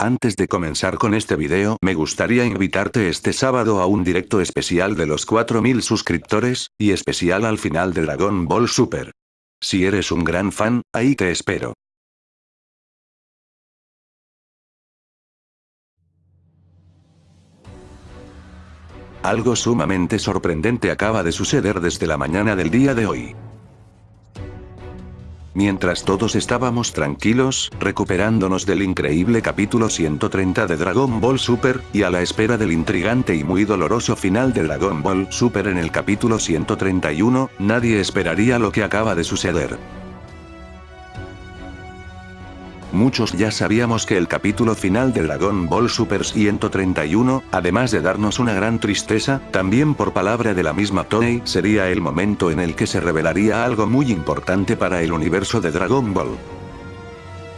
Antes de comenzar con este video, me gustaría invitarte este sábado a un directo especial de los 4000 suscriptores, y especial al final de Dragon Ball Super. Si eres un gran fan, ahí te espero. Algo sumamente sorprendente acaba de suceder desde la mañana del día de hoy. Mientras todos estábamos tranquilos, recuperándonos del increíble capítulo 130 de Dragon Ball Super, y a la espera del intrigante y muy doloroso final de Dragon Ball Super en el capítulo 131, nadie esperaría lo que acaba de suceder. Muchos ya sabíamos que el capítulo final de Dragon Ball Super 131, además de darnos una gran tristeza, también por palabra de la misma Toei, sería el momento en el que se revelaría algo muy importante para el universo de Dragon Ball.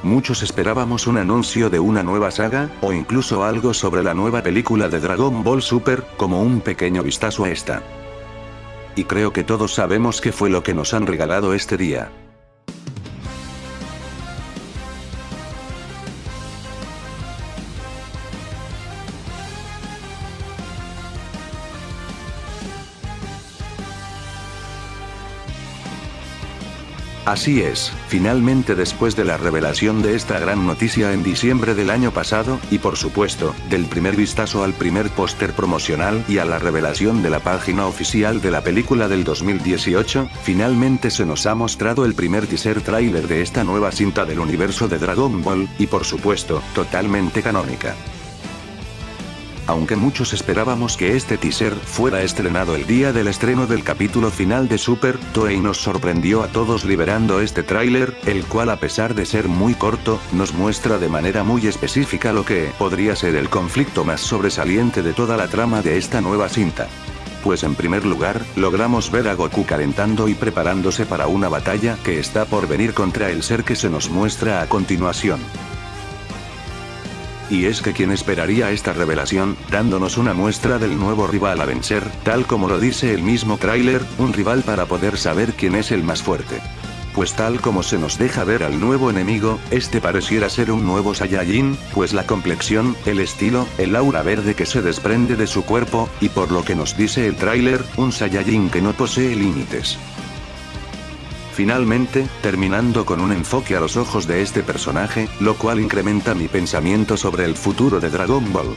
Muchos esperábamos un anuncio de una nueva saga, o incluso algo sobre la nueva película de Dragon Ball Super, como un pequeño vistazo a esta. Y creo que todos sabemos qué fue lo que nos han regalado este día. Así es, finalmente después de la revelación de esta gran noticia en diciembre del año pasado, y por supuesto, del primer vistazo al primer póster promocional y a la revelación de la página oficial de la película del 2018, finalmente se nos ha mostrado el primer teaser trailer de esta nueva cinta del universo de Dragon Ball, y por supuesto, totalmente canónica. Aunque muchos esperábamos que este teaser fuera estrenado el día del estreno del capítulo final de Super, Toei nos sorprendió a todos liberando este tráiler, el cual a pesar de ser muy corto, nos muestra de manera muy específica lo que podría ser el conflicto más sobresaliente de toda la trama de esta nueva cinta. Pues en primer lugar, logramos ver a Goku calentando y preparándose para una batalla que está por venir contra el ser que se nos muestra a continuación. Y es que quien esperaría esta revelación, dándonos una muestra del nuevo rival a vencer, tal como lo dice el mismo tráiler, un rival para poder saber quién es el más fuerte. Pues tal como se nos deja ver al nuevo enemigo, este pareciera ser un nuevo Saiyajin, pues la complexión, el estilo, el aura verde que se desprende de su cuerpo, y por lo que nos dice el tráiler, un Saiyajin que no posee límites. Finalmente, terminando con un enfoque a los ojos de este personaje, lo cual incrementa mi pensamiento sobre el futuro de Dragon Ball.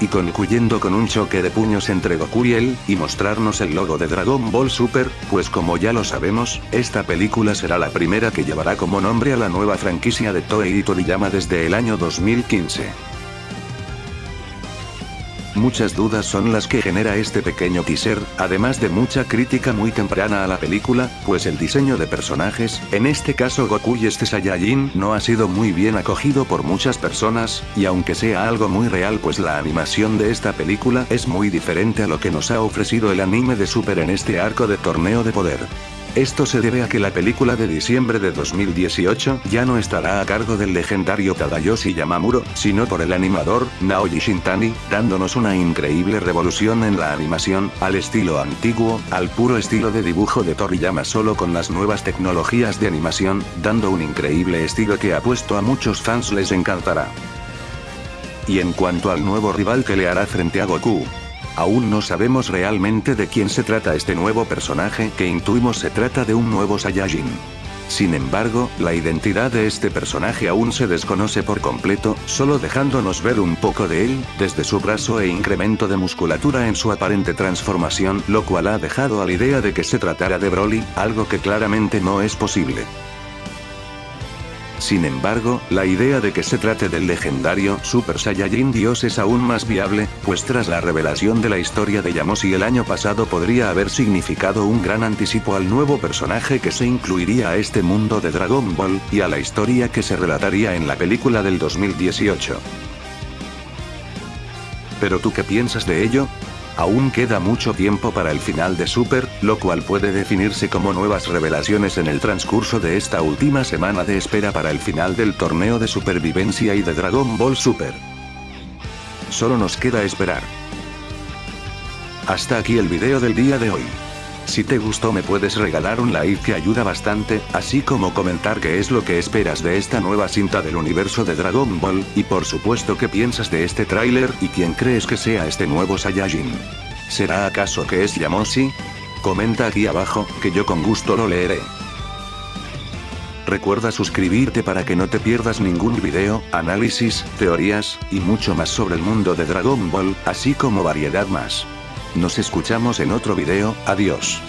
Y concluyendo con un choque de puños entre Goku y él, y mostrarnos el logo de Dragon Ball Super, pues como ya lo sabemos, esta película será la primera que llevará como nombre a la nueva franquicia de Toei y Toriyama desde el año 2015. Muchas dudas son las que genera este pequeño teaser, además de mucha crítica muy temprana a la película, pues el diseño de personajes, en este caso Goku y este Saiyajin, no ha sido muy bien acogido por muchas personas, y aunque sea algo muy real pues la animación de esta película es muy diferente a lo que nos ha ofrecido el anime de Super en este arco de torneo de poder. Esto se debe a que la película de diciembre de 2018 ya no estará a cargo del legendario Tadayoshi Yamamuro, sino por el animador, Naoji Shintani, dándonos una increíble revolución en la animación, al estilo antiguo, al puro estilo de dibujo de Toriyama solo con las nuevas tecnologías de animación, dando un increíble estilo que ha puesto a muchos fans les encantará. Y en cuanto al nuevo rival que le hará frente a Goku, Aún no sabemos realmente de quién se trata este nuevo personaje que intuimos se trata de un nuevo Saiyajin. Sin embargo, la identidad de este personaje aún se desconoce por completo, solo dejándonos ver un poco de él, desde su brazo e incremento de musculatura en su aparente transformación, lo cual ha dejado a la idea de que se tratara de Broly, algo que claramente no es posible. Sin embargo, la idea de que se trate del legendario Super Saiyajin Dios es aún más viable, pues tras la revelación de la historia de Yamoshi el año pasado podría haber significado un gran anticipo al nuevo personaje que se incluiría a este mundo de Dragon Ball, y a la historia que se relataría en la película del 2018. ¿Pero tú qué piensas de ello? Aún queda mucho tiempo para el final de Super, lo cual puede definirse como nuevas revelaciones en el transcurso de esta última semana de espera para el final del torneo de supervivencia y de Dragon Ball Super. Solo nos queda esperar. Hasta aquí el video del día de hoy. Si te gustó me puedes regalar un like que ayuda bastante, así como comentar qué es lo que esperas de esta nueva cinta del universo de Dragon Ball, y por supuesto qué piensas de este tráiler y quién crees que sea este nuevo Saiyajin. ¿Será acaso que es Yamoshi? Comenta aquí abajo, que yo con gusto lo leeré. Recuerda suscribirte para que no te pierdas ningún video, análisis, teorías, y mucho más sobre el mundo de Dragon Ball, así como variedad más. Nos escuchamos en otro video, adiós.